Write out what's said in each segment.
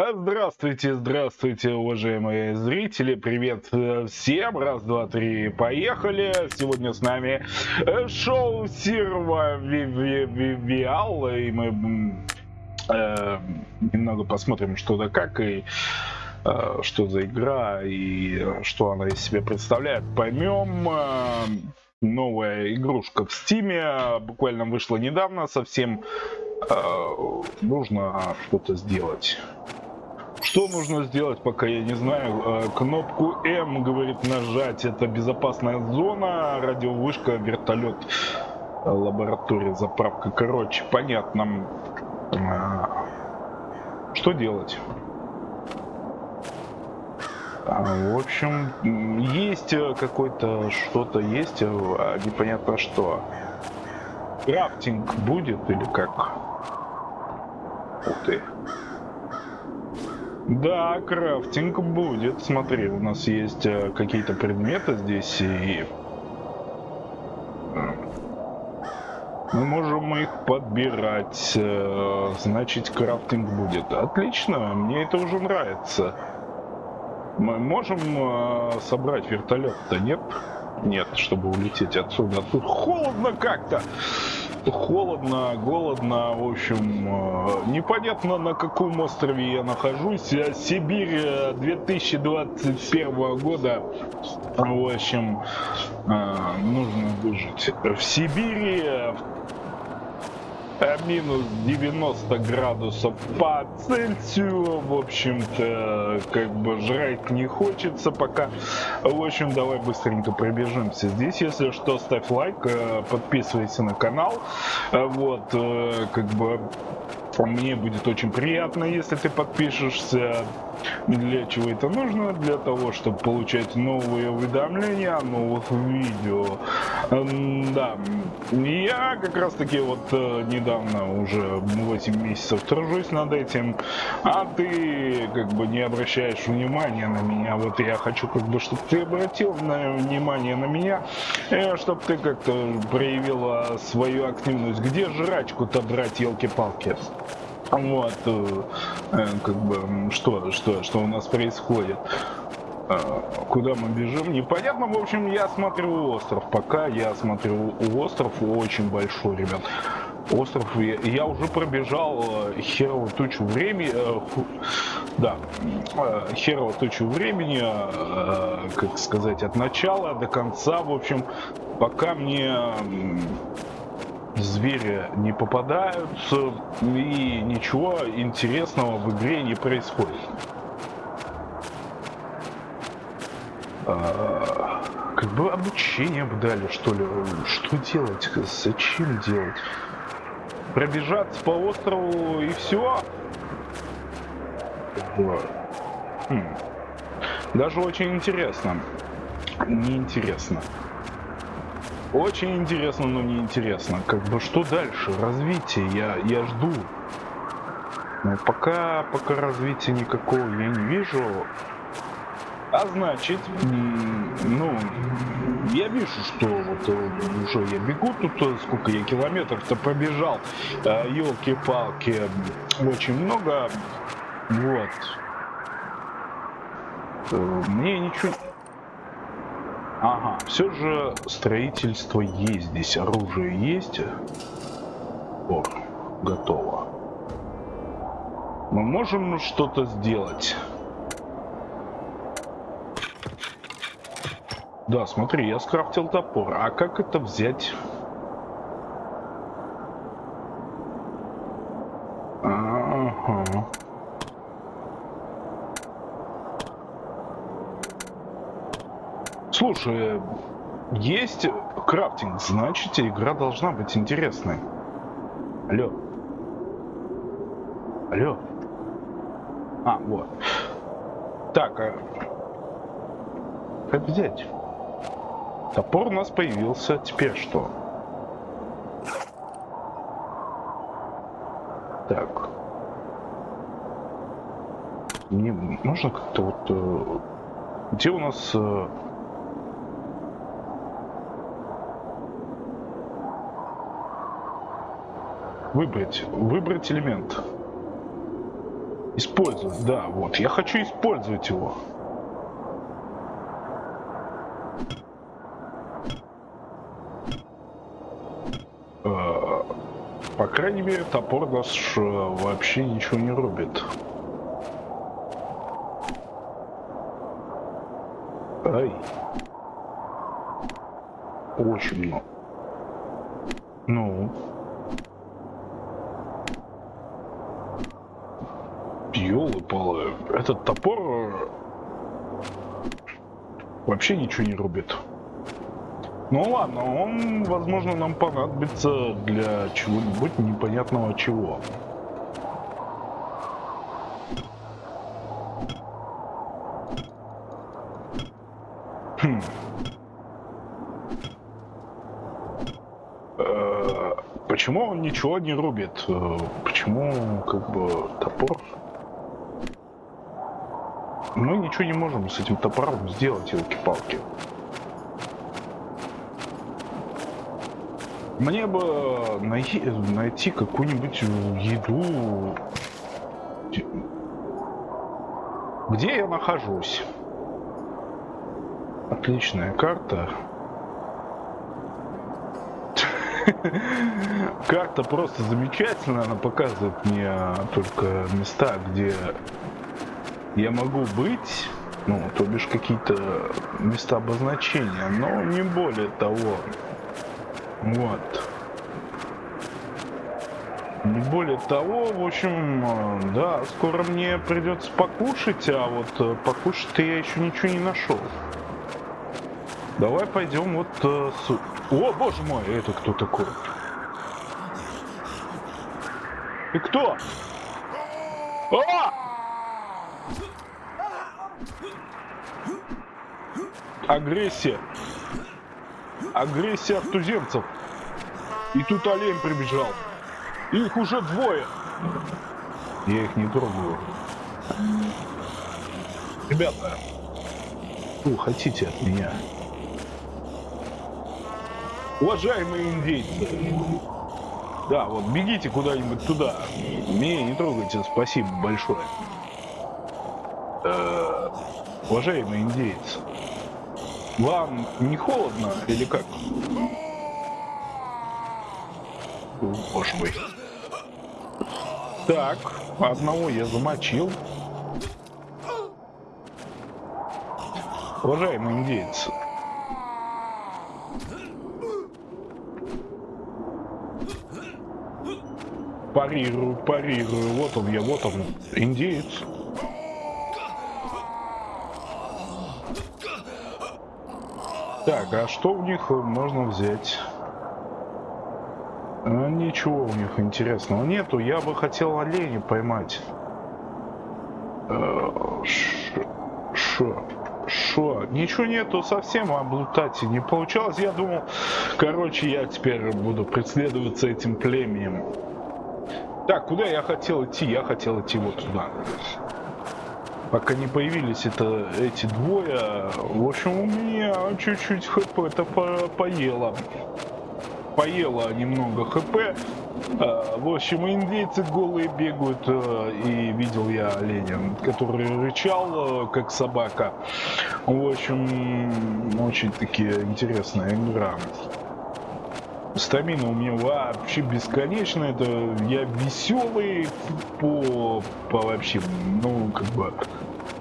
А, Здравствуйте, здравствуйте, уважаемые зрители. Привет э, всем. Раз, два, три, поехали. Сегодня с нами э, шоу Сирва Виал. И мы э, немного посмотрим, что да как, и э, что за игра, и что она из себя представляет. Поймем. Э, новая игрушка в Стиме. Буквально вышла недавно совсем. Э, нужно что-то сделать. Что нужно сделать, пока я не знаю. Э, кнопку М, говорит, нажать. Это безопасная зона, радиовышка, вертолет, э, лаборатория, заправка. Короче, понятно. Э, что делать? А, в общем, есть какой-то что-то есть, а непонятно что. Крафтинг будет или как? Ух ты. Да, крафтинг будет. Смотри, у нас есть э, какие-то предметы здесь и... Э, мы можем их подбирать, э, значит крафтинг будет. Отлично, мне это уже нравится. Мы можем собрать вертолет-то, нет? Нет, чтобы улететь отсюда. Тут холодно как-то холодно, голодно, в общем, э, непонятно на каком острове я нахожусь. Э, Сибирь 2021 э, года, в общем, нужно выжить. В Сибири Э, минус 90 градусов по Цельсию. В общем-то, как бы жрать не хочется пока. В общем, давай быстренько пробежимся. Здесь, если что, ставь лайк, э, подписывайся на канал. Э, вот, как бы мне будет очень приятно, если ты подпишешься. Для чего это нужно? Для того, чтобы получать новые уведомления о новых видео. Да, я как раз таки вот э, недавно уже 8 месяцев тружусь над этим, а ты как бы не обращаешь внимания на меня. Вот я хочу как бы, чтобы ты обратил внимание на меня, э, чтобы ты как-то проявила свою активность. Где жрачку-то брать, елки-палки? Вот, э, э, как бы, что, что, что у нас происходит. Э, куда мы бежим, непонятно. В общем, я смотрю остров. Пока я смотрю остров очень большой, ребят. Остров, я, я уже пробежал э, херовую тучу времени, э, да, э, херовую тучу времени, э, как сказать, от начала до конца, в общем, пока мне звери не попадаются и ничего интересного в игре не происходит. А, как бы обучение бы дали, что ли. Что делать? Зачем делать? Пробежаться по острову и все? Хм. Даже очень интересно. Неинтересно. Очень интересно, но не интересно. Как бы что дальше? Развитие. Я, я жду. Но пока, пока развития никакого я не вижу. А значит, ну, я вижу, что вот э, уже я бегу тут, э, сколько я километров-то пробежал. Елки-палки, очень много. Вот. Э, мне ничего Ага, все же строительство есть здесь, оружие есть. О, готово. Мы можем что-то сделать. Да, смотри, я скрафтил топор. А как это взять? Слушай, есть крафтинг, значит игра должна быть интересной. Алло. Алло. А, вот. Так, а... как взять? Топор у нас появился, теперь что? Так. Мне нужно как-то вот... Э, где у нас... Выбрать. Выбрать элемент. Использовать, да, вот. Я хочу использовать его. Э, по крайней мере, топор наш вообще ничего не рубит. Ай. Очень много. Ну. Этот топор вообще ничего не рубит. Ну ладно, он, возможно, нам понадобится для чего-нибудь непонятного чего. Хм. Э, почему он ничего не рубит? Э, почему, как бы, топор? Мы ничего не можем с этим топором сделать, елки-палки. Мне бы найти, найти какую-нибудь еду. Где я нахожусь? Отличная карта. Карта просто замечательная, она показывает мне только места, где я могу быть, ну, то бишь какие-то места обозначения, но не более того. Вот. Не более того, в общем, э, да, скоро мне придется покушать, а вот э, покушать-то я еще ничего не нашел. Давай пойдем вот э, с... О, боже мой, это кто такой? Ты кто? А! Агрессия. Агрессия от туземцев. И тут олень прибежал. Их уже двое. Я их не трогаю. Ребята, что хотите от меня? Уважаемые индейцы. Да, вот бегите куда-нибудь туда. Меня не трогайте, спасибо большое. Э -э уважаемые индейцы. Вам не холодно или как? Боже мой. Так, одного я замочил. Уважаемый индейец. Парирую, парирую. Вот он я, вот он, индеец. Так, а что у них можно взять? А, ничего у них интересного нету. Я бы хотел оленя поймать. Шо? Шо? Ничего нету совсем облутать не получалось. Я думал, короче, я теперь буду преследоваться этим племенем. Так, куда я хотел идти? Я хотел идти вот туда пока не появились это, эти двое, в общем, у меня чуть-чуть хп это по поело. Поело немного хп. А, в общем, индейцы голые бегают, э, и видел я оленя, который рычал, э, как собака. В общем, очень таки интересная игра. Стамина у меня вообще бесконечная, это я веселый по, по вообще, ну, как бы,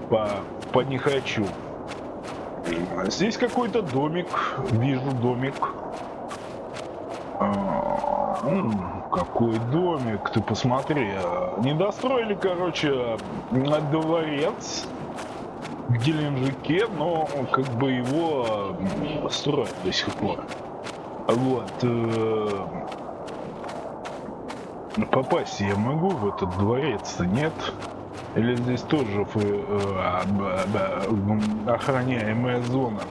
по, по не хочу. Здесь какой-то домик, вижу домик. А, какой домик, ты посмотри. Не достроили, короче, дворец в Геленджике, но как бы его строят до сих пор. Вот. Э, попасть я могу в этот дворец-то, нет? Или здесь тоже э, охраняемая зона?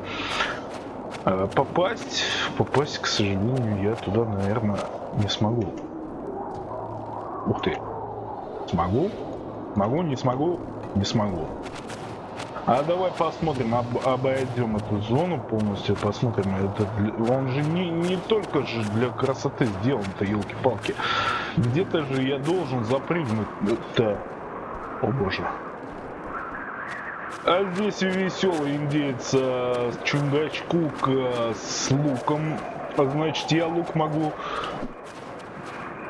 Э, попасть, попасть, к сожалению, я туда, наверное, не смогу. Ух ты. Смогу? Могу, не смогу? Не смогу. А давай посмотрим, об, обойдем эту зону полностью, посмотрим. Это, он же не, не только же для красоты сделан-то, елки-палки. Где-то же я должен запрыгнуть. Это... О боже. А здесь веселый индеец э, Чунгачкук э, с луком. А значит, я лук могу...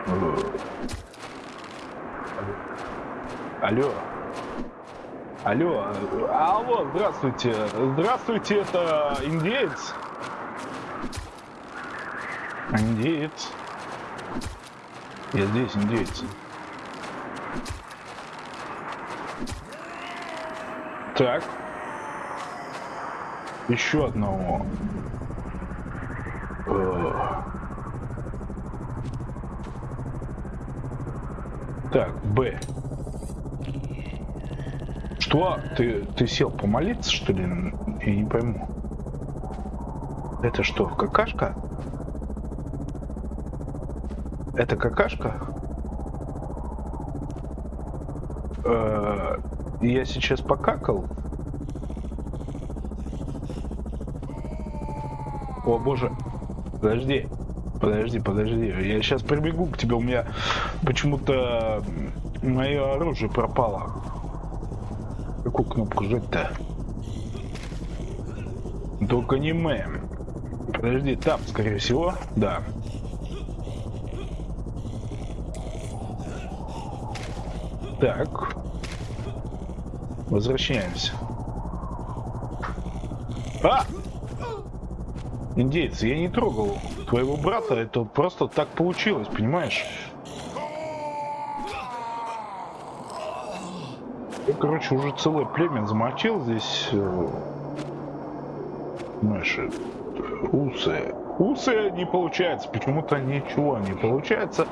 Э, алло. Алло. Алло, здравствуйте. Здравствуйте, это индеец? Индеец. Я здесь, индеец. Так. Еще одного. Э. Так, Б. Что? Ты, ты сел помолиться, что ли? Я не пойму. Это что, какашка? Это какашка? Э -э я сейчас покакал? О боже. Подожди. Подожди, подожди. Я сейчас прибегу к тебе. У меня почему-то мое оружие пропало. Какую кнопку жать-то? Только не мэм. Подожди, там, скорее всего. Да. Так. Возвращаемся. А! Индейцы, я не трогал твоего брата, это просто так получилось, понимаешь? Короче, уже целое племя замочил здесь. Э, знаешь, э, усы. Усы не получается, почему-то ничего не получается.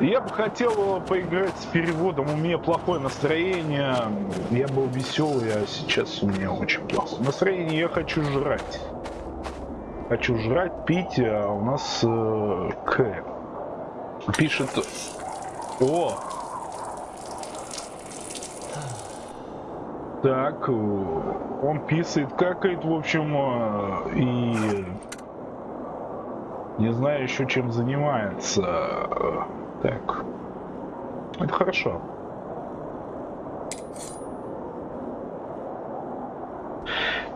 Я бы хотел поиграть с переводом. У меня плохое настроение. Я был веселый, а сейчас у меня очень плохое настроение. Я хочу жрать. Хочу жрать, пить. А у нас э, К. Пишет... О! Так, он писает, какает, в общем, э, и не знаю еще чем занимается. Так. Это хорошо.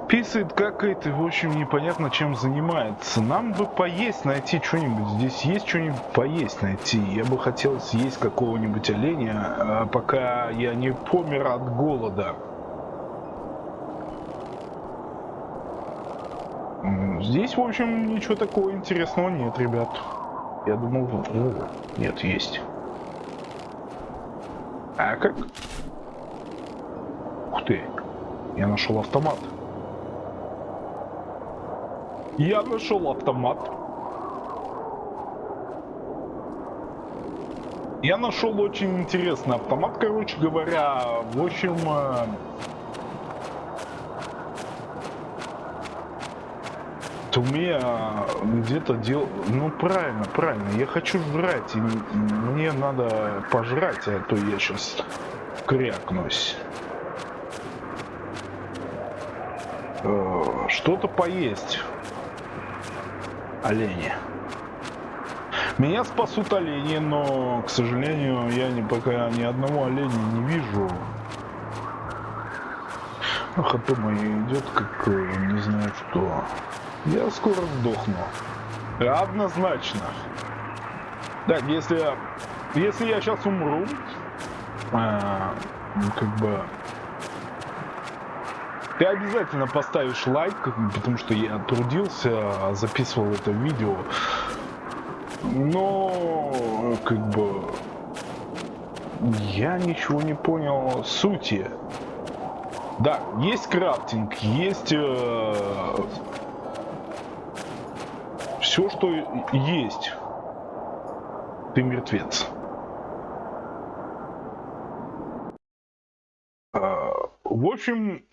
Писает, какает и, в общем, непонятно чем занимается. Нам бы поесть найти что-нибудь. Здесь есть что-нибудь поесть найти. Я бы хотел съесть какого-нибудь оленя, а пока я не помер от голода. Здесь, в общем, ничего такого интересного нет, ребят. Я думал, о, нет, есть. А как? Ух ты, я нашел автомат. Я нашел автомат. Я нашел очень интересный автомат, короче говоря. В общем, у меня где-то дел... Ну, правильно, правильно. Я хочу жрать, и мне надо пожрать, а то я сейчас крякнусь. Э, что-то поесть. Олени. Меня спасут олени, но, к сожалению, я не, пока ни одного оленя не вижу. ХП мой идет как не знаю что. Я скоро сдохну. Однозначно. Так, если, если я сейчас умру, а, как бы ты обязательно поставишь лайк, потому что я трудился, записывал это видео. Но, как бы, я ничего не понял сути. Да, есть крафтинг, есть э, все, что есть, ты мертвец. А, в общем,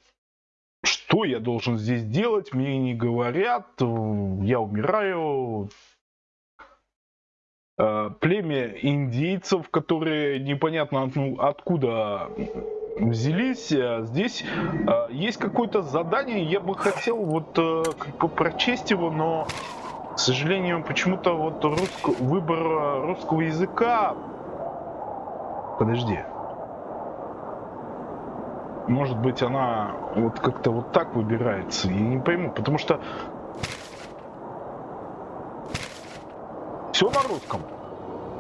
что я должен здесь делать, мне не говорят, я умираю. А, племя индейцев, которые непонятно откуда взялись. А, здесь есть какое-то задание, я бы хотел вот э, как бы прочесть его, но к сожалению, почему-то вот русско... выбор русского языка... Подожди. может быть, она вот как-то вот так выбирается. Я не пойму, потому что все на русском.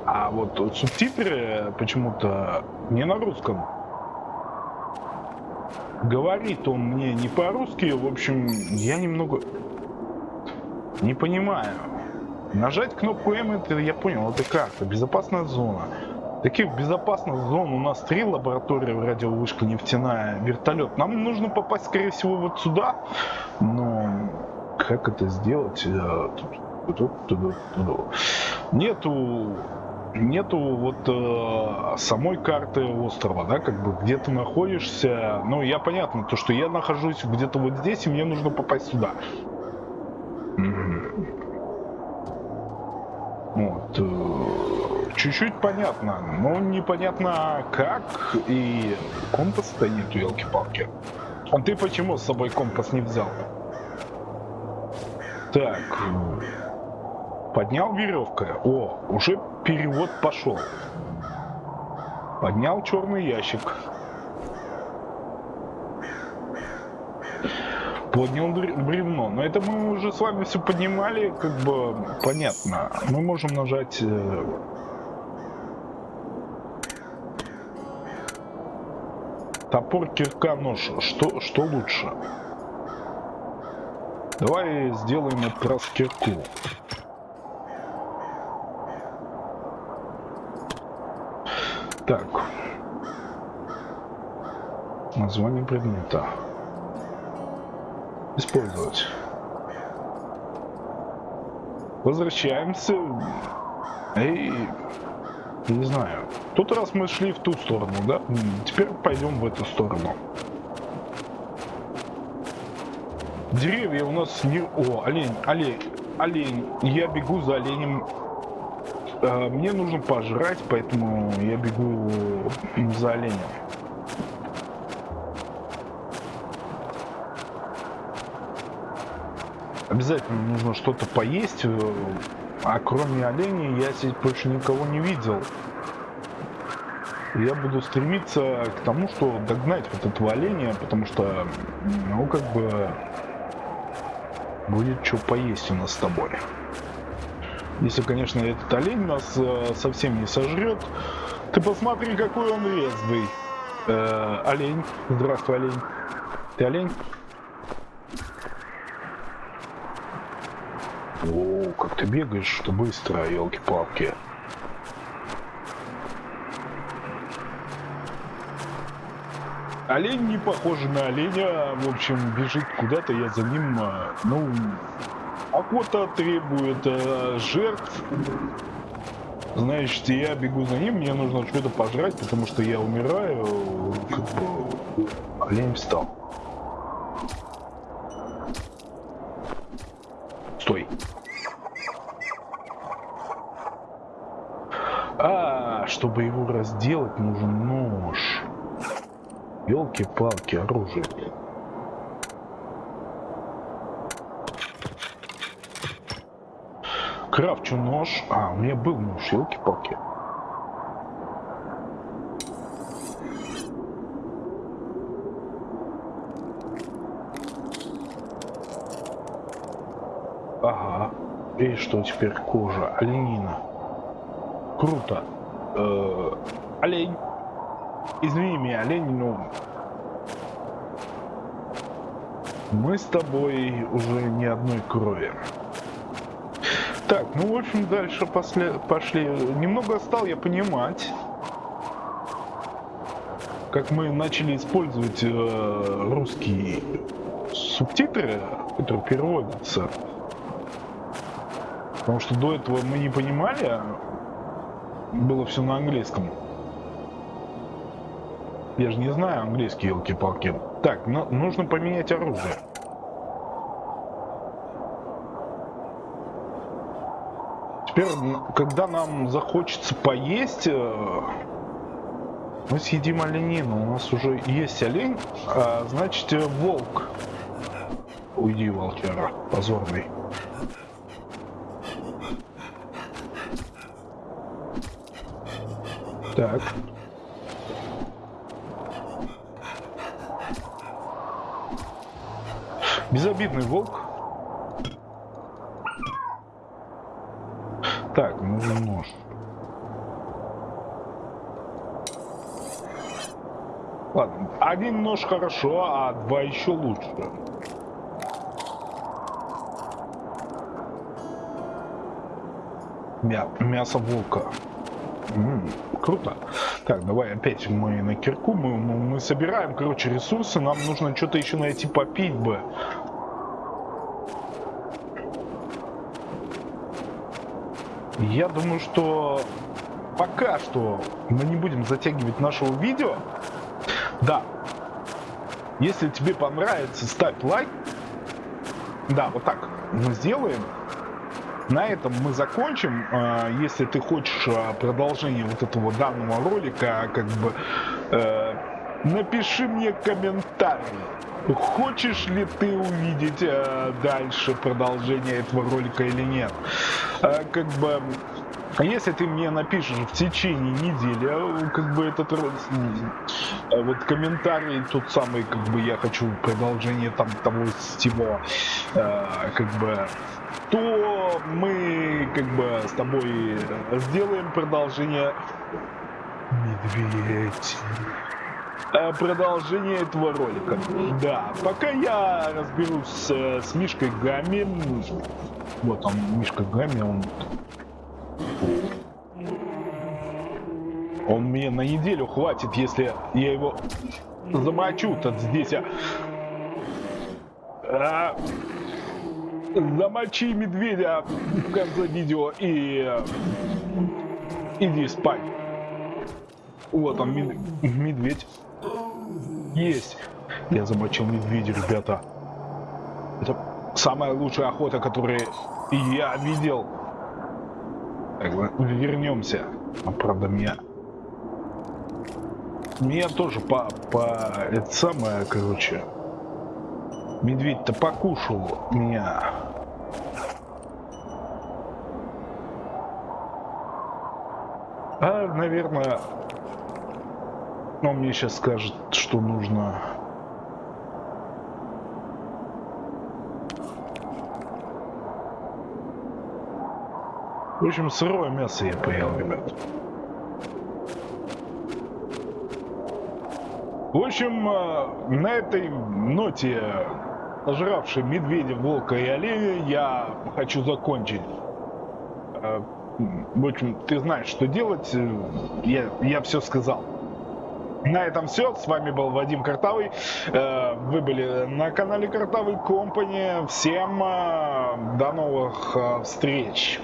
А вот субтитры почему-то не на русском. Говорит он мне не по-русски, в общем, я немного не понимаю. Нажать кнопку М, это я понял, это карта, безопасная зона. Таких безопасных зон у нас три лаборатории, радиовышка нефтяная, вертолет. Нам нужно попасть, скорее всего, вот сюда. Но как это сделать? Э, нету нету вот э, самой карты острова, да, как бы где ты находишься. Ну, я понятно, то, что я нахожусь где-то вот здесь, и мне нужно попасть сюда. Вот. Э, чуть-чуть понятно, но непонятно как, и компаса-то нету, елки-палки. А ты почему с собой компас не взял? Так, поднял веревка. О, уже перевод пошел. Поднял черный ящик. поднял бревно. Но это мы уже с вами все поднимали, как бы понятно. Мы можем нажать э, Топор, кирка, нож. Что, что лучше? Давай сделаем этот раз кирку. Так. Название предмета. Использовать. Возвращаемся. И не знаю. Тут раз мы шли в ту сторону, да? Теперь пойдем в эту сторону. Деревья у нас не... О, олень, олень, олень. Я бегу за оленем. А, мне нужно пожрать, поэтому я бегу за оленем. Обязательно нужно что-то поесть. А кроме оленей я здесь больше никого не видел. Я буду стремиться к тому, что догнать вот этого оленя, потому что, ну, как бы, будет что поесть у нас с тобой. Если, конечно, этот олень нас э, совсем не сожрет. Ты посмотри, какой он резвый. Э, олень. Здравствуй, олень. Ты олень? О, как ты бегаешь, что быстро, елки-палки. Олень не похож на оленя, в общем, бежит куда-то, я за ним, а, ну, охота требует э, жертв. Значит, я бегу за ним, мне нужно что-то пожрать, потому что я умираю, олень встал. Стой. А, чтобы его разделать, нужен нож. Елки-палки, оружие. Крафчу нож. А, у меня был нож, елки-палки. Ага. И что теперь кожа? Оленина. Круто. Э -э олень. Извини меня, олень, но... Мы с тобой уже не одной крови. Так, ну, в общем, дальше после... пошли. Немного стал я понимать, как мы начали использовать э, русские субтитры, которые переводятся. Потому что до этого мы не понимали, было все на английском. Я же не знаю английский, елки-палки. Так, ну, нужно поменять оружие. Теперь, когда нам захочется поесть, э, мы съедим оленину. У нас уже есть олень, а значит э, волк. Уйди, волчара, позорный. Так. Безобидный волк. Один нож хорошо, а два еще лучше. Мя мясо волка. М -м, круто. Так, давай опять мы на кирку. Мы, мы, мы собираем, короче, ресурсы. Нам нужно что-то еще найти попить бы. Я думаю, что пока что мы не будем затягивать нашего видео. Да. Если тебе понравится, ставь лайк. Да, вот так мы сделаем. На этом мы закончим. А, если ты хочешь а, продолжение вот этого данного ролика, как бы э, напиши мне комментарий. Хочешь ли ты увидеть э, дальше продолжение этого ролика или нет? Э, как бы а если ты мне напишешь в течение недели, а, как бы этот а вот комментарий тот самый, как бы я хочу продолжение там того всего, э, как бы, то мы как бы с тобой сделаем продолжение. Медведь. Э, продолжение этого ролика. Да, пока я разберусь с, с Мишкой Гами. Вот он, Мишка Гами, он он мне на неделю хватит, если я его замочу тут здесь. А... А... Замочи медведя в конце видео и иди спать. Вот он, мед... медведь. Есть. Я замочил медведя, ребята. Это самая лучшая охота, которую я видел. Так, вернемся. А, правда, меня... Меня тоже по... по... Это самое, короче... Медведь-то покушал меня. А, наверное... Он мне сейчас скажет, что нужно... В общем, сырое мясо я поел, ребят. В общем, э, на этой ноте, нажравшей медведя, волка и оленя, я хочу закончить. Э, в общем, ты знаешь, что делать. Я, я все сказал. На этом все. С вами был Вадим Картавый. Э, вы были на канале Картавый Компани. Всем до новых встреч.